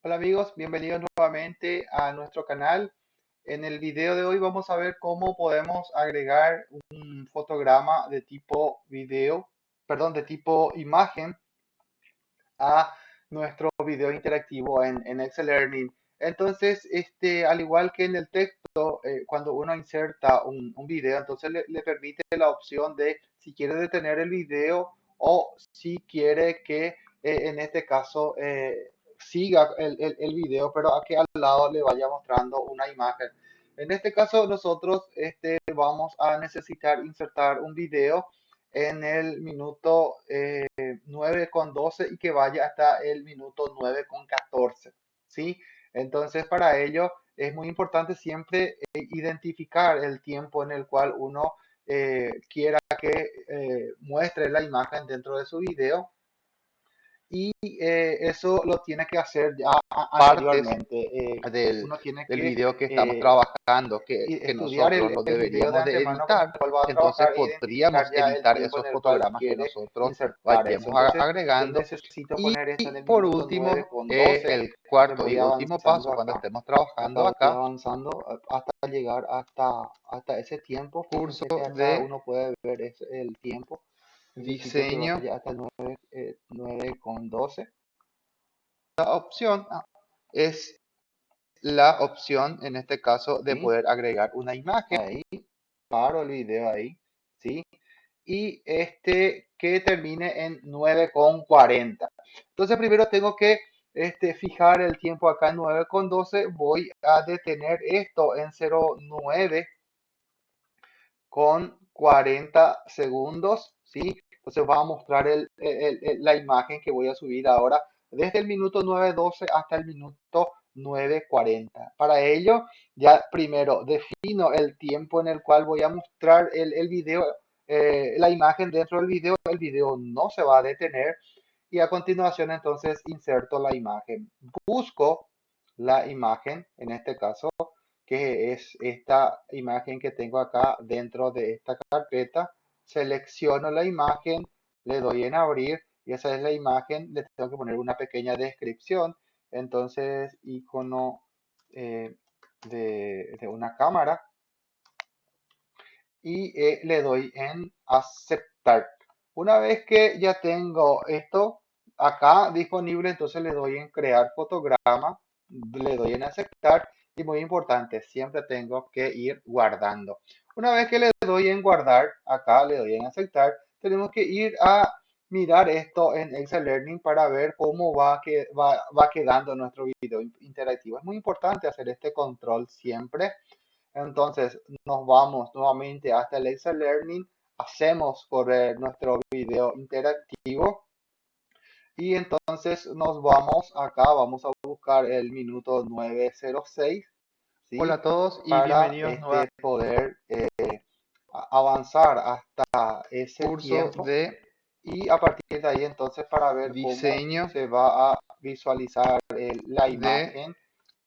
Hola amigos, bienvenidos nuevamente a nuestro canal. En el video de hoy vamos a ver cómo podemos agregar un fotograma de tipo video, perdón, de tipo imagen a nuestro video interactivo en, en Excel Learning. Entonces, este, al igual que en el texto, eh, cuando uno inserta un, video, entonces le, le, permite la opción de si quiere detener el video o si quiere que eh, en este caso eh, siga el, el, el, video, pero aquí al lado le vaya mostrando una imagen. En este caso nosotros este, vamos a necesitar insertar un video en el minuto eh, 9 con 12 y que vaya hasta el minuto 9 con 14. ¿sí? Entonces para ello es muy importante siempre eh, identificar el tiempo en el cual uno eh, quiera que eh, muestre la imagen dentro de su video y eh, eso lo tiene que hacer ya anteriormente eh, del, uno tiene del que, video que estamos eh, trabajando que, que nosotros el, lo deberíamos de, editar. entonces podríamos editar esos fotogramas que nosotros vayamos agregando. y, por último el cuarto y último paso cuando estemos trabajando acá. avanzando hasta llegar hasta hasta ese tiempo curso de uno puede ver el tiempo diseño. hasta 9, eh, 9 con 12 la opción es la opción en este caso de ¿Sí? poder agregar una imagen ahí. paro el video ahí sí y este que termine en 9 con 40 entonces primero tengo que este, fijar el tiempo acá en 9 con 12 voy a detener esto en 09 con 40 segundos ¿sí? Entonces va a mostrar la imagen que voy a subir ahora desde el minuto 9.12 hasta el minuto 9.40. Para ello, ya primero defino el tiempo en el cual voy a mostrar el, el video, eh, la imagen dentro del video. El video no se va a detener. Y a continuación, entonces, inserto la imagen. Busco la imagen, en este caso, que es esta imagen que tengo acá dentro de esta carpeta selecciono la imagen, le doy en abrir y esa es la imagen, le tengo que poner una pequeña descripción, entonces icono eh, de, una cámara y eh, le doy en aceptar. Una vez que ya tengo esto acá disponible, entonces le doy en crear fotograma, le doy en aceptar y muy importante, siempre tengo que ir guardando. Una vez que le doy en guardar, acá le doy en aceptar, tenemos que ir a mirar esto en Excel Learning para ver cómo va, que, va, va quedando nuestro video interactivo. Es muy importante hacer este control siempre. Entonces nos vamos nuevamente hasta el Excel Learning, hacemos correr nuestro video interactivo y entonces nos vamos acá, vamos a buscar el minuto 906 ¿sí? Hola a todos y para bienvenidos este, poder eh, avanzar hasta ese curso tiempo. de y a partir de ahí entonces para ver diseño cómo se va a visualizar el, la imagen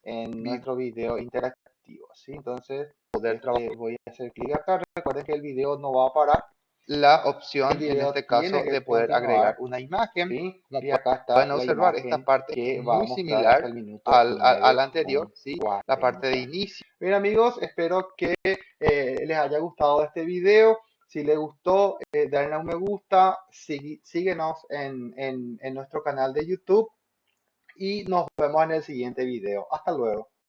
en nuestro video interactivo ¿sí? entonces poder este, voy a hacer clic acá recuerden que el video no va a parar la opción en este caso de poder agregar una imagen y acá está pueden observar esta parte que es muy similar al, al, al, anterior ¿sí? la parte de inicio bien amigos espero que eh, les haya gustado este video si les gustó, eh, denle un me gusta, sí, síguenos en, en, en nuestro canal de YouTube y nos vemos en el siguiente video. Hasta luego.